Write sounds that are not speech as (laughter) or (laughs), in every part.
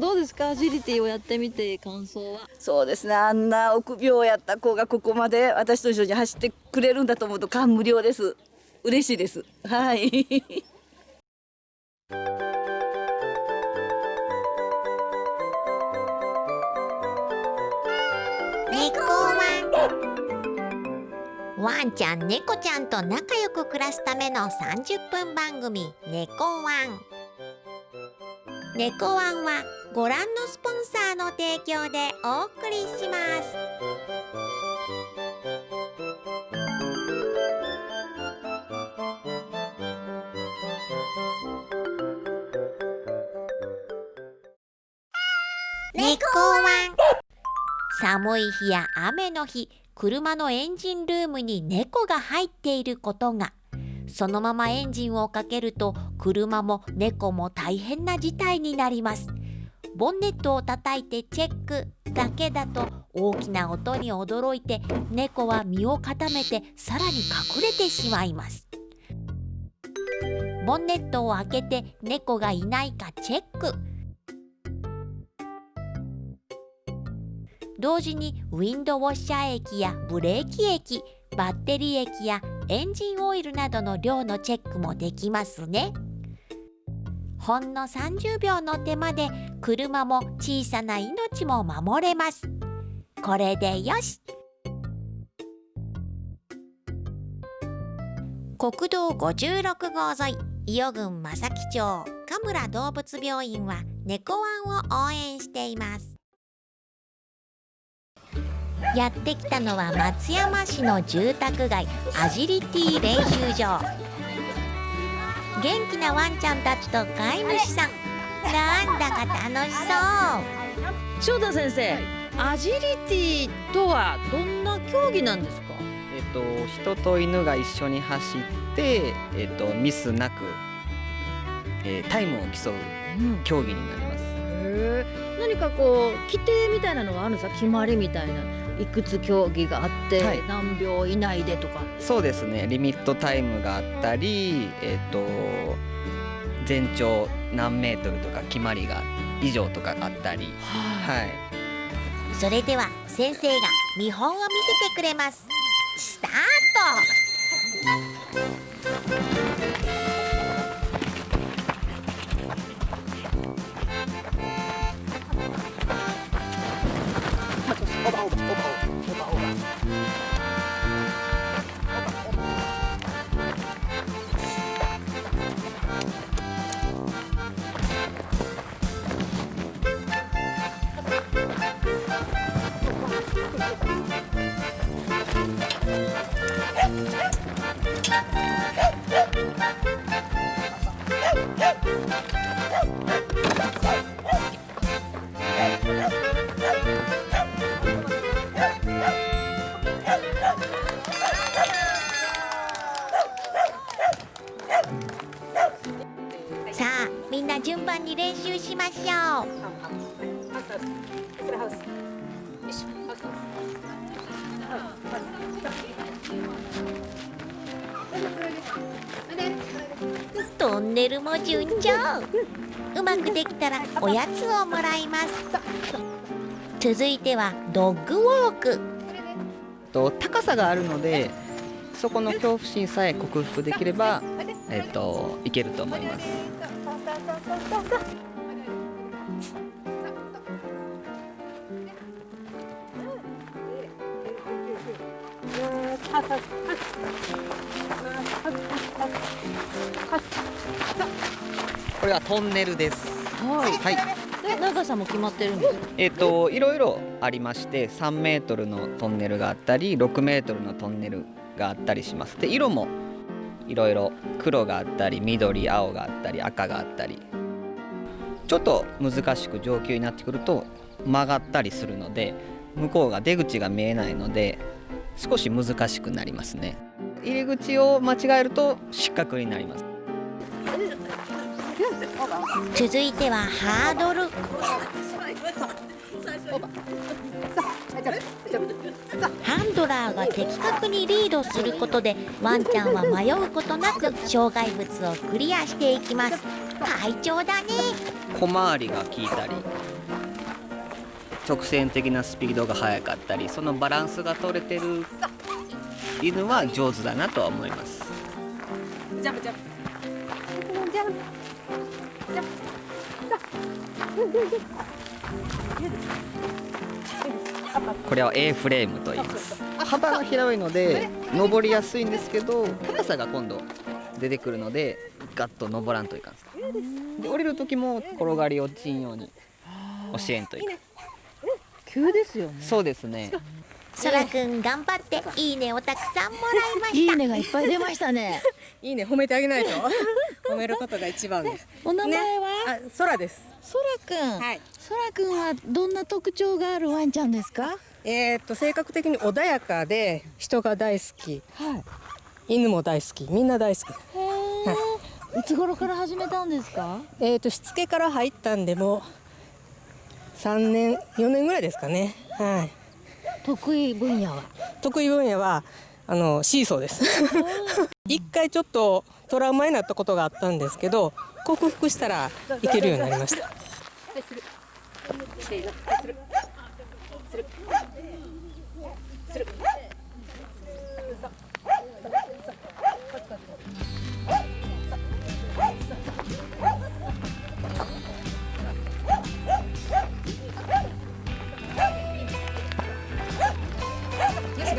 どうですか？アジリティをやってみて感想はそうですねあんな臆病やった子がここまで私と一緒に走ってくれるんだと思うと感無量です嬉しいですはい猫ワンワンちゃん猫ちゃんと仲良く暮らすための30分番組「猫ワン」猫ワンはご覧のスポンサーの提供でお送りします。猫ワン。寒い日や雨の日車のエンジンルームに猫が入っていることがそのままエンジンをかけると車も猫も大変な事態になります。ボンネットを叩いてチェックだけだと大きな音に驚いて猫は身を固めてさらに隠れてしまいます。ボンネットを開けて猫がいないかチェック。同時にウィンドウォッシャー液やブレーキ液バッテリー液やエンジンオイルなどの量のチェックもできますね。ほんの30秒の手間で車も小さな命も守れます。これでよし。国道56号沿い伊予郡正木町神村動物病院は猫ワンを応援しています。やってきたのは松山市の住宅街アジリティ練習場。元気なワンちゃんたちと飼い主さん。なんだか楽しそう。翔太先生アジリティとはどんな競技なんですか？えっと人と犬が一緒に走ってえっとミスなく、えータイムを競ううん。競技になります。へえ何かこう規定みたいなのがあるんですか？決まりみたいないくつ競技があって、はい。何秒以内でとか。そうですね。リミットタイムがあったりえっと全長何メートルとか決まりが以上とかがあったり。はい。それでは先生が見本を見せてくれます。スタート順調うまくできたらおやつをもらいます続いてはドッグウォークと高さがあるのでそこの恐怖心さえ克服できればえっといけると思います。これはトンネルです。はい。はい。で長さも決まってるんですか？えっといろいろありまして3メートルのトンネルがあったり6メートルのトンネルがあったりします。で色もいろいろ黒があったり緑青があったり赤があったり。ちょっと難しく上級になってくると曲がったりするので向こうが出口が見えないので少し難しくなりますね。入り口を間違えると失格になります続いてはハードル。ハンドラーが的確にリードすることでワンちゃんは迷うことなく障害物をクリアしていきます。快調だね。小回りが効いたり直線的なスピードが速かったりそのバランスが取れてる犬は上手だなとは思います。ジャンプジャンプジャンプジャンプこれは A フレームと言います。幅が広いので登りやすいんですけど高さが今度出てくるのでガッと登らんといかんです。で降りる時も転がり落ちんように教えんといかん。急ですよね。そうですねそらくん頑張っていいねをたくさんもらいまいした。いねがいっぱい出ましたね。(laughs) いいね褒めてあげないと。(laughs) 褒めることが一番です。お名前は、あ空です。そらくん、はい。そらくんはどんな特徴があるワンちゃんですか？えー、っと性格的に穏やかで人が大好き。はい。犬も大好き。みんな大好き。へえい。つ頃から始めたんですか？えー、っとしつけから入ったんでも3年4年ぐらいですかね。はい得意分野は？得意分野はあのシーソーです。一回ちょっとトラウマになったことがあったんですけど克服したらいけるようになりました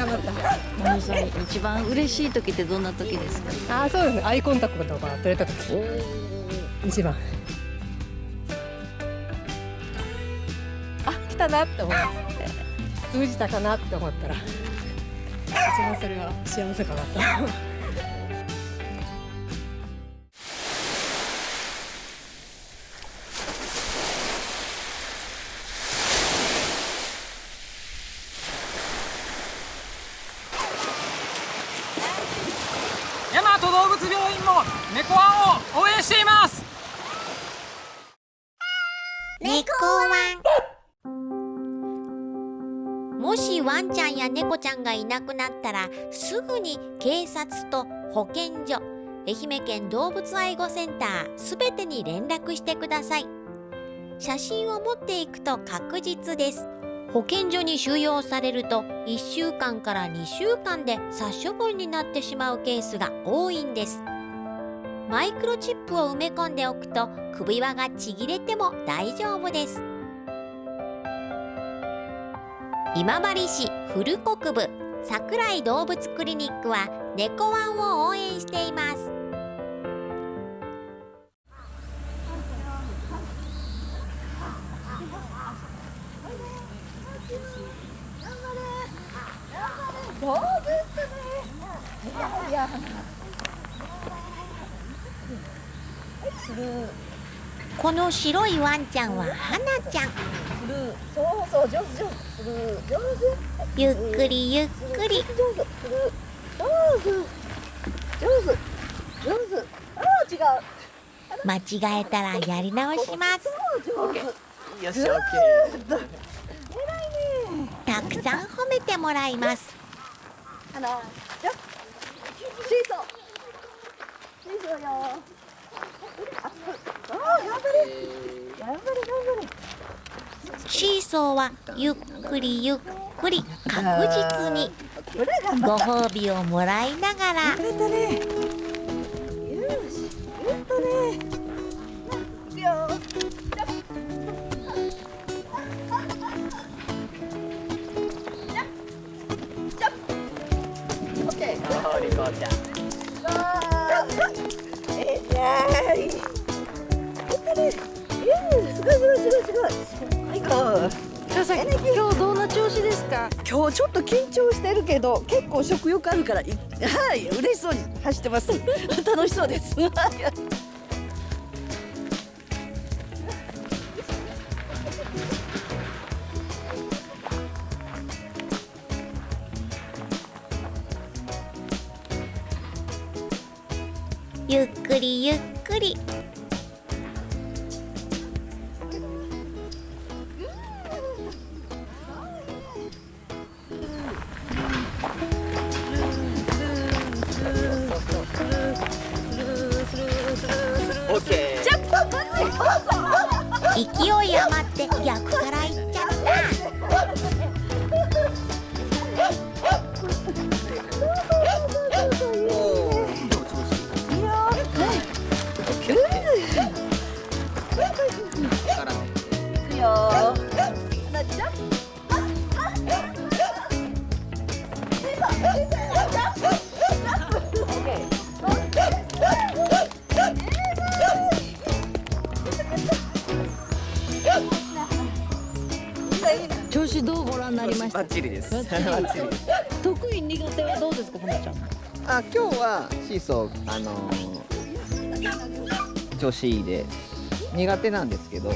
頑張った。さん一番嬉しい時ってどんな時ですか？あーそうですね。アイコンタクトが取れた時。一番。あ来たなって思います通じたかなって思ったら一番それは幸せかなとゃんがいなくなったらすぐに警察と保健所愛媛県動物愛護センターすべてに連絡してください。写真を持っていくと確実です。保健所に収容されると1週間から2週間で殺処分になってしまうケースが多いんです。マイクロチップを埋め込んでおくと首輪がちぎれても大丈夫です。今治市古国部桜井動物クリニックは猫ワンを応援しています。この白いワンちゃんは花ちゃん。そうそう上手上手ゆっくりゆっくり。上手する上手上手上手ああ違う間違えたらやり直します。たくさん褒めてもらいます。あ頑張れ頑張れ頑張れシーソーはゆっくりゆっくり確実にご褒美をもらいながら。ったねよし。やったねいくよオッケーリコちゃんえ。すごいすごいすごいすごい。はいこう。さん今日どんな調子ですか？今日ちょっと緊張してるけど結構食欲あるからいはい嬉しそうに走ってます。(laughs) 楽しそうです。はいゆっくりゆっくりチリです。得意苦手はどうですかほのちゃんあ今日はシーソーあのー調子いいで苦手なんですけど、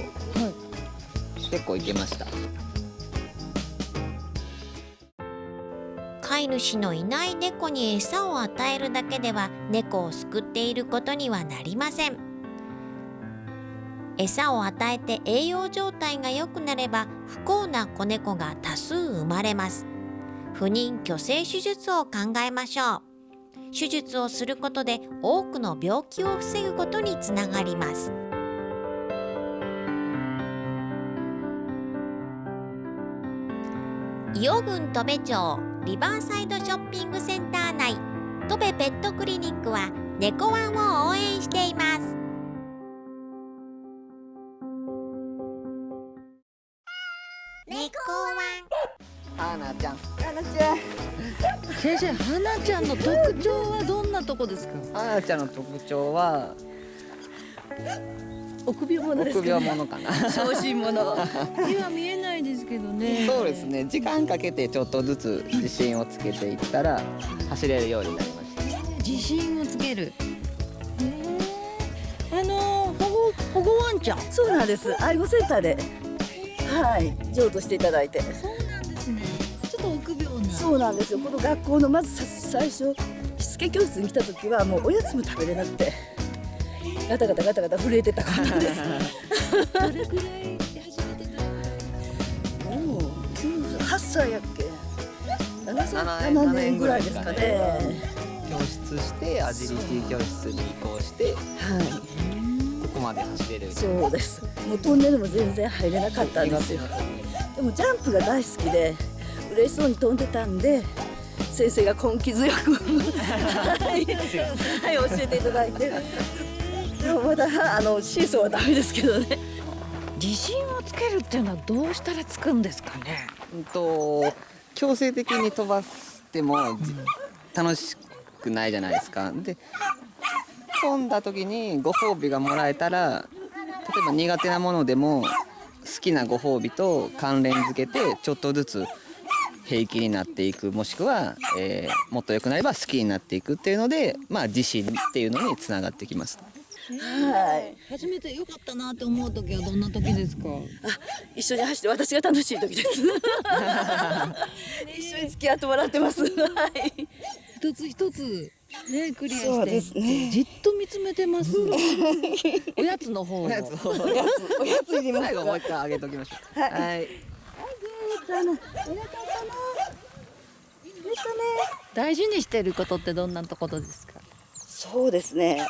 結構いけました。飼い主のいない猫に餌を与えるだけでは猫を救っていることにはなりません餌を与えて栄養状態が良くなれば不幸な子猫が多数生まれます。不妊去勢手術を考えましょう。手術をすることで多くの病気を防ぐことにつながります。伊予郡戸部町リバーサイドショッピングセンター内戸部ペットクリニックは猫ワンを応援しています。猫ワンはなちゃん。ななちゃん先生花ちゃんの特徴はどんなとこですかはなちゃんの特徴は臆病者です臆病者かな。(laughs) 小心者 (laughs) 今見えないですけどねそうですね。時間かけてちょっとずつ自信をつけていったら走れるようになりました。自信をつけるあの保護保護ワンちゃんそうなんです愛護センターではい。譲渡していただいて。そうなんですね。ちょっと臆病な。そうなんですよ。この学校のまずさ最初しつけ教室に来た時はもうおやつも食べれなくてガタガタガタガタ震えてた子なんです。どれくらい始めてたもう8歳やっけ？7歳7 7年ぐらいですかね。教室してアジリティ教室に移行してはいまで走れる。そうです。もうトンネルも全然入れなかったんですよ。でもジャンプが大好きで嬉しそうに飛んでたんで先生が根気強く。はい、はい、教えていただいて。でもまだあのシーソーはダメですけどね。自信をつけるっていうのはどうしたらつくんですかね？うんと強制的に飛ばしてもじ楽しくないじゃないですか。で飛んだ時にご褒美がもらえたら例えば苦手なものでも好きなご褒美と関連付けてちょっとずつ平気になっていくもしくは、えーもっと良くなれば好きになっていくっていうのでまあ自信っていうのにつながってきます。はい。初めて良かったなって思う時はどんな時ですか？一緒に走って私が楽しい時です。(laughs) 一緒に付き合ってもらってます。はい。一つ一つねクリアそうでしてすね。じっと見つめてます (laughs) おやつの方を。おやつおやついりますか？最後もう一回あげときましょう。はい。はい。かなお腹かな？出たね。大事にしてることってどんなところですか？そうですね。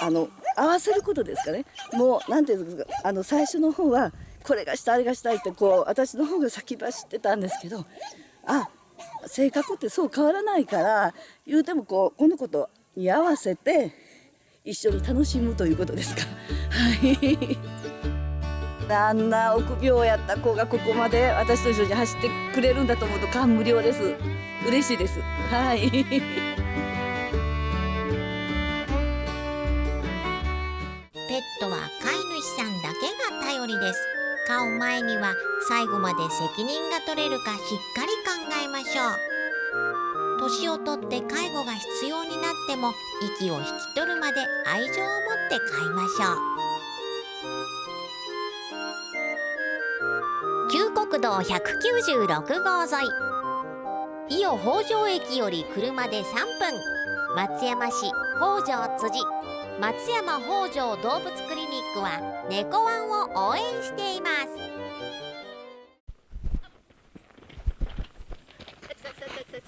あの合わせることですかね。もうなんていうんですか？あの最初の方はこれがしたいあれがしたいってこう私の方が先走ってたんですけど、あ性格ってそう変わらないから言うてもこうこの子とに合わせて一緒に楽しむということですか。はい。あんな臆病やった子がここまで私と一緒に走ってくれるんだと思うと感無量です。嬉しいです。はい。ペットは飼い主さんだけが頼りです飼う前には最後まで責任が取れるかしっかりましょう。年をとって介護が必要になっても息を引き取るまで愛情を持って飼いましょう。旧国道196号沿い。伊予北条駅より車で3分。松山市北条辻。松山北条動物クリニックは猫ワンを応援しています。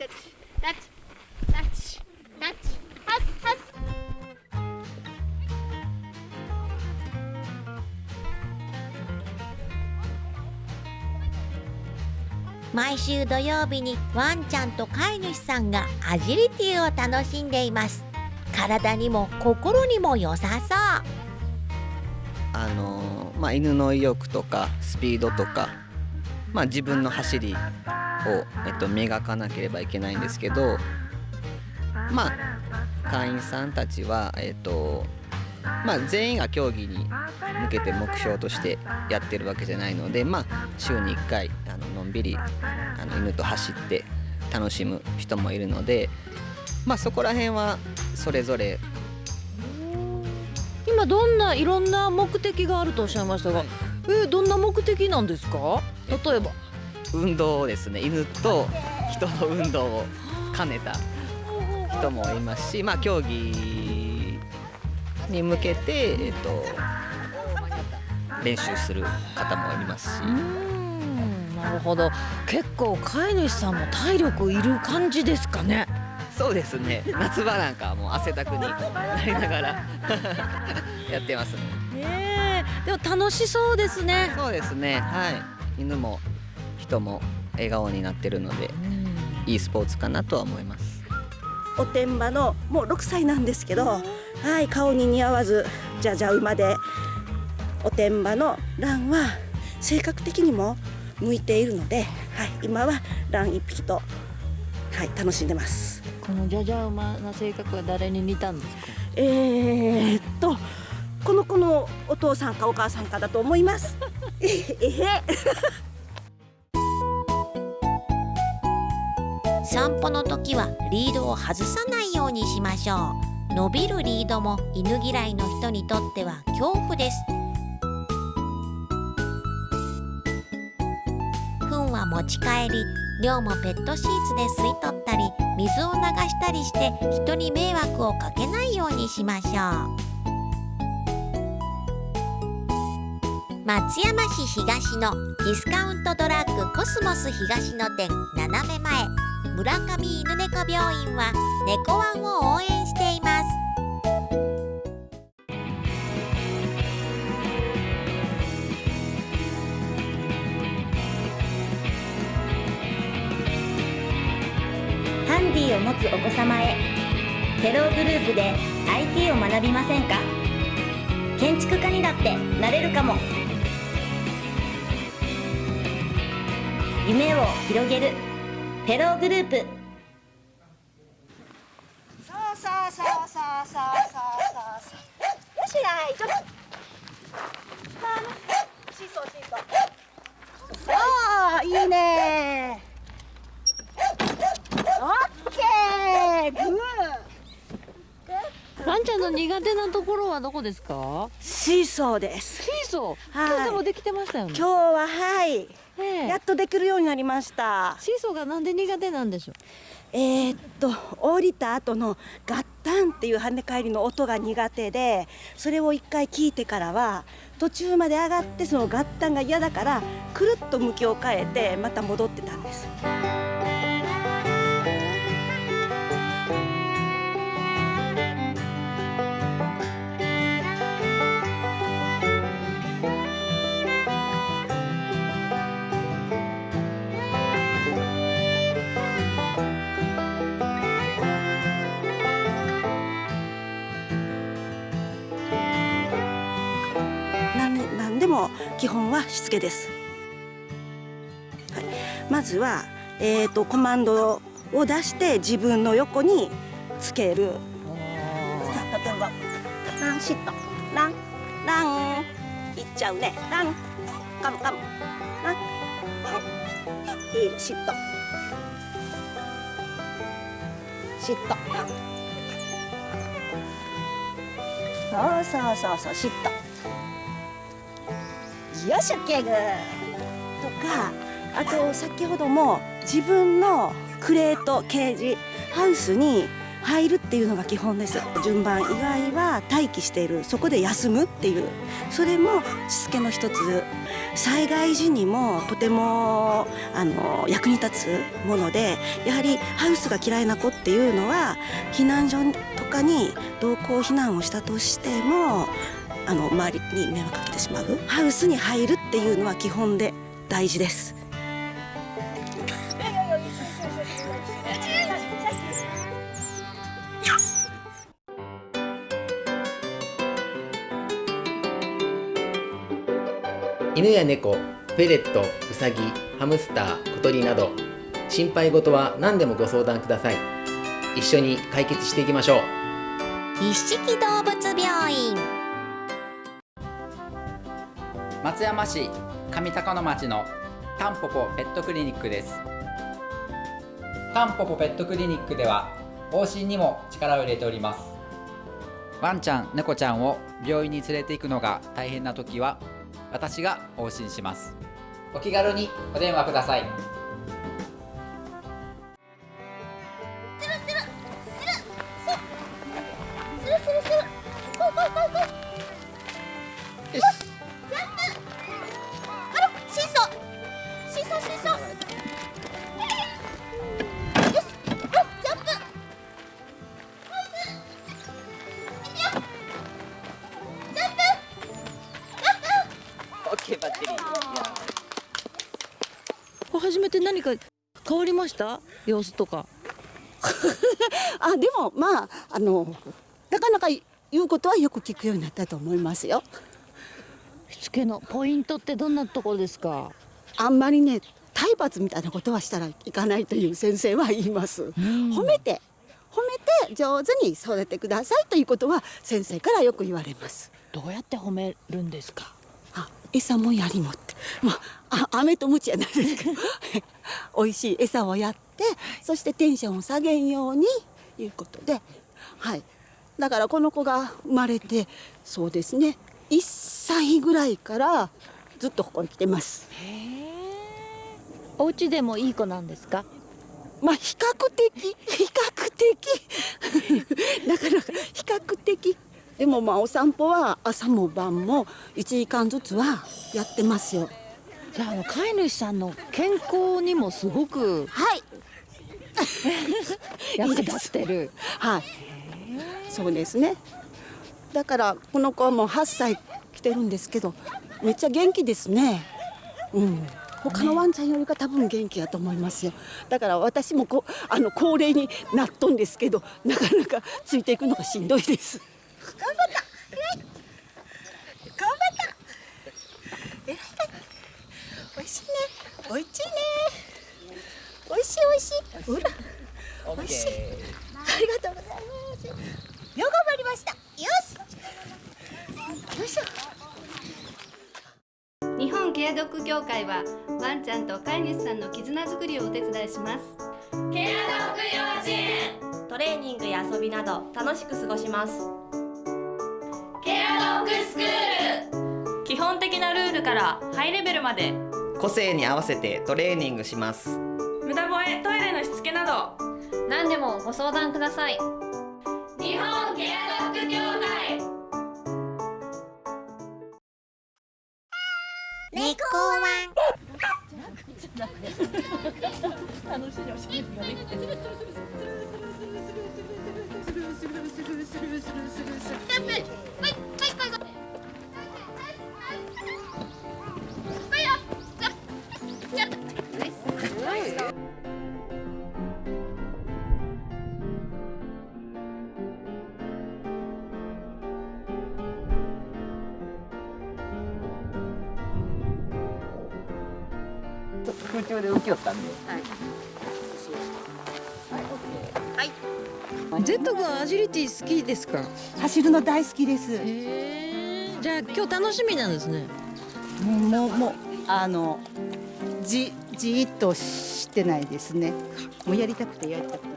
タッチタッチタッチッハ毎週土曜日にワンちゃんと飼い主さんがアジリティを楽しんでいます。体にも心にも良さそう。あのまあ、犬の意欲とかスピードとか、まあ、自分の走りえっと、磨かなければいけないんですけどまあ会員さんたちは、えっとまあ、全員が競技に向けて目標としてやってるわけじゃないので、まあ、週に1回あののんびりあの犬と走って楽しむ人もいるので、まあ、そこら辺はそれぞれ今どんないろんな目的があるとおっしゃいましたが、えどんな目的なんですか？例えば運動ですね。犬と人の運動を兼ねた人もいますし、まあ、競技に向けて、えっと、練習する方もいますし。なるほど。結構飼い主さんも体力いる感じですかね。そうですね。夏場なんかはもう汗だくになりながら (laughs) やってますねえ。でも楽しそうですね。そうですね。はい。犬も人も笑顔になってるのでいいスポーツかなとは思います。おてんばのもう6歳なんですけど、はい顔に似合わずじゃじゃ馬でおてんばのランは性格的にも向いているので、はい、今はラン1匹と、はい、楽しんでます。このじゃじゃ馬な性格は誰に似たんですか？えー、っとこの子のお父さんかお母さんかだと思います。(laughs) えへえ散歩の時はリードを外さないようにしましょう。伸びるリードも犬嫌いの人にとっては恐怖です。糞は持ち帰り量もペットシーツで吸い取ったり水を流したりして人に迷惑をかけないようにしましょう。松山市東のディスカウントドラッグコスモス東の店斜め前。村上犬猫病院は猫ワンを応援しています。ハンディを持つお子様へテログループで IT を学びませんか？建築家にだってなれるかも。夢を広げるペローグループ。そうそうそうそうそうそうそうよしないちょっとシーソーシーソーういいねオッケーグーワンちゃんの苦手なところはどこですかシーソーですシーソー今日でもできてましたよね今日ははいやっとできるようになりました。シーソーがなんで苦手なんでしょう？えーっと降りた後のガッタンっていう跳ね返りの音が苦手でそれを一回聞いてからは途中まで上がってそのガッタンが嫌だからくるっと向きを変えてまた戻って基本はしつけです、はい、まずは、えー、とコマンドを出して自分の横につける。さあ例えば「ランシット」「ラン」「ラン」いっちゃうね「ラン」「カムカム」「ラン」「ヒールシット」「シット」そうそうそうそうシット。よし OK グ。とかあと先ほども自分のクレートケージハウスに入るっていうのが基本です。順番以外は待機している。そこで休むっていう。それもしつけの一つ。災害時にもとてもあの役に立つものでやはりハウスが嫌いな子っていうのは避難所とかに同行避難をしたとしてもあの周りに迷惑かけてしまう？ハウスに入るっていうのは基本で大事です。犬や猫、フェレット、ウサギ、ハムスター、小鳥など心配事は何でもご相談ください。一緒に解決していきましょう。一色動物病院。松山市上高野町のタンポポペットクリニックです。タンポポペットクリニックでは往診にも力を入れております。ワンちゃん猫ちゃんを病院に連れて行くのが大変な時は私が往診します。お気軽にお電話ください。様子とか。(laughs) あでもまああのなかなか言うことはよく聞くようになったと思いますよ。しつけのポイントってどんなところですか？あんまりね体罰みたいなことはしたらいかないという先生は言います、褒めて褒めて上手に育ててくださいということは先生からよく言われます。どうやって褒めるんですか？あ餌もやりもって。まああ飴とムチやないですけど。(laughs) 美味しい餌をやってそしてテンションを下げんようにいうことで。はい。だからこの子が生まれてそうですね。1歳ぐらいからずっとここに来てます。お家でもいい子なんですか？まあ比較的比較的。(laughs) なかなか比較的でもまあお散歩は朝も晩も1時間ずつはやってますよ。じゃああの飼い主さんの健康にもすごくはい。(laughs) 役立ってる。はい。そうですね。だからこの子はもう8歳来てるんですけどめっちゃ元気ですね。うん。他のワンちゃんよりか多分元気やと思いますよ。だから私もこあの高齢になっとんですけどなかなかついていくのがしんどいです頑張った頑張ったえらい美味しい。ね美味しい。ね美味しい。美味しい。ほら美味しい。ありがとうござい。ますよ頑張りましたよしよいしょ日本ケアドッグ協会はワンちゃんと飼い主さんの絆づくりをお手伝い。しますケアドッグ幼稚園トレーニングや遊びなど楽しく過ごしますケアドッグスクール基本的なルールからハイレベルまで。個性に合わせてトレーニングします。無駄吠えトイレのしつけなど。何でもご相談ください。日本ケアドッグ協会猫ワン空中で浮きよったんで。ジェット君アジリティ好きですか？走るの大好きです。へえじゃあ今日楽しみなんですね。もうもうもうあのじじーっとしてないですね。もうやりたくてやりたくて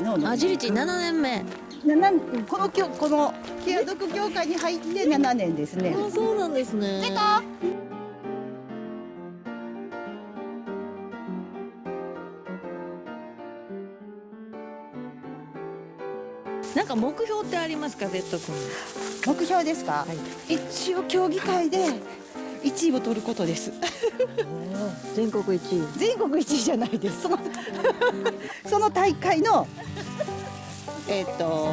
たまらない。えー次のアジリティ7年目このきょこのケアドッグ協会に入って7年ですね。あそうなんですねなんか目標ってありますか、ゼット君。目標ですか？一応競技会で1位を取ることです。全国一位。全国一位じゃないです。その (laughs) その大会のえっ、と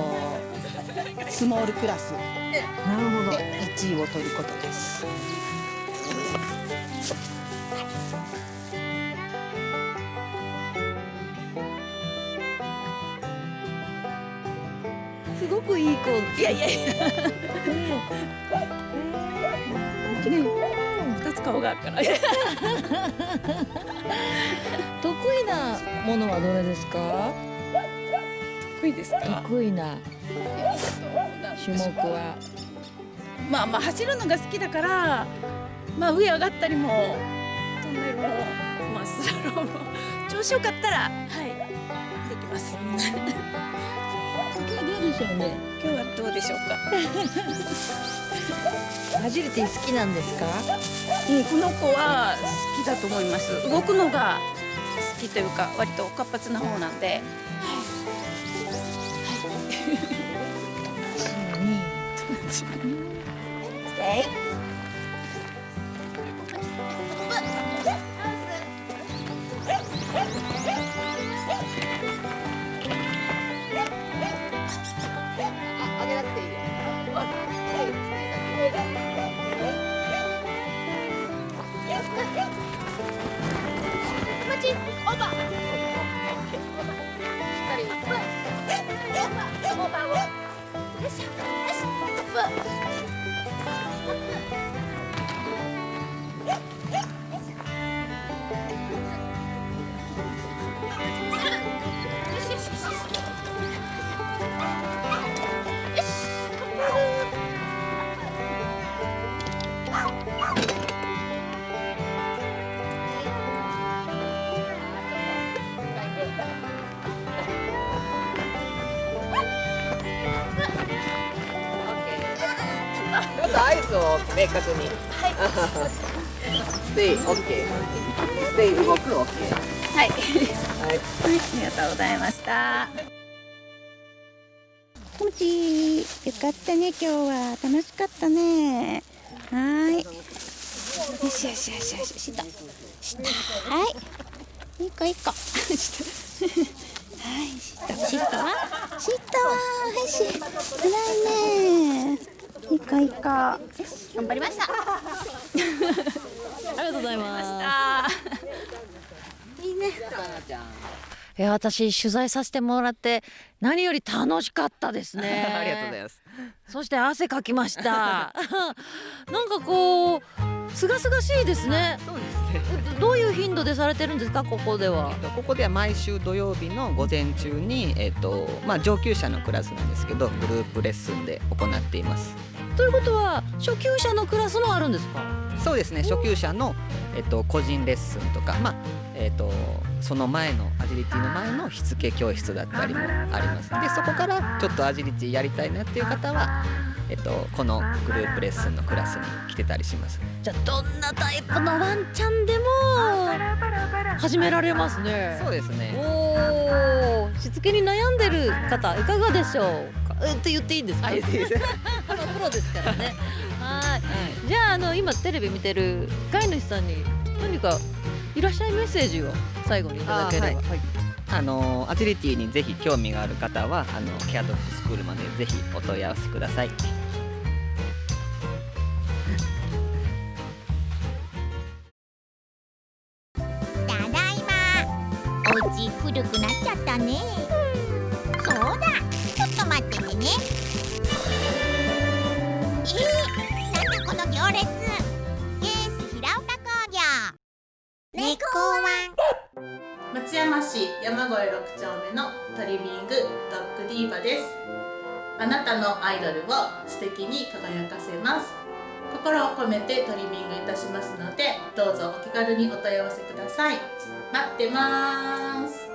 スモールクラスなるほど。で1位を取ることです。くいい子いやいやいや (laughs) 顔があるから。(laughs) 得意なものはどれですか？得意ですか？得意な種目は？まあまあ走るのが好きだからまあ上上がったりもトンネルもまあスラロームも調子よかったらはいできます。今日どうでしょうね。今日はどうでしょうか？アジリティ好きなんですか？うん、この子は好きだと思います。動くのが好きというか割と活発な方なんで。おば明確に。(laughs) ステイ、オッケー。ステイ動く、オッケー。はい、はい。ありがとうございました。もちよかったね今日は。楽しかったね。はーい。よしよしよしよしし。たしたはい。いい子いい子。し (laughs) たはいしたしたわしたわはいし偉いねいい子いい子頑張りました。(laughs) ありがとうございます。いいね。え私取材させてもらって何より楽しかったですね。(laughs) ありがとうございます。そして汗かきました。(laughs) なんかこうすがすがしいですね。そうですね。どういう頻度でされてるんですかここでは？ここでは毎週土曜日の午前中に、えっとまあ、上級者のクラスなんですけどグループレッスンで行っていますということは初級者のクラスもあるんですか？そうですね。初級者の、えっと、個人レッスンとか、まあえっと、その前のアジリティの前のしつけ教室だったりもあります。でそこからちょっとアジリティやりたいなっていう方は、えっと、このグループレッスンのクラスに来てたりします。じゃあどんなタイプのワンちゃんでも始められますね。そうですね。おおしつけに悩んでる方いかがでしょうか？えって言っていいんですか？ロですからね。(laughs) はい。じゃああの今テレビ見てる飼い主さんに何かいらっしゃいメッセージを最後にいただければ。あはいあのアジリティにぜひ興味がある方はあのケアドッグスクールまでぜひお問い合わせください松山市山越6丁目のトリミングドッグディーバです。あなたのアイドルを素敵に輝かせます。心を込めてトリミングいたします。のでどうぞお気軽にお問い合わせください。待ってます。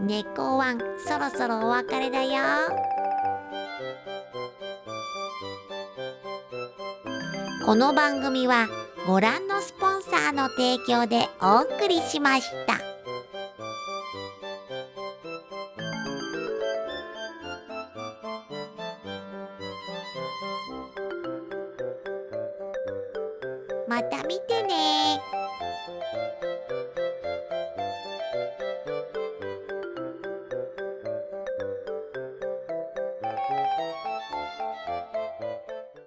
猫ワンそろそろお別れだよ。この番組はご覧のスサーの提供でお送りしました。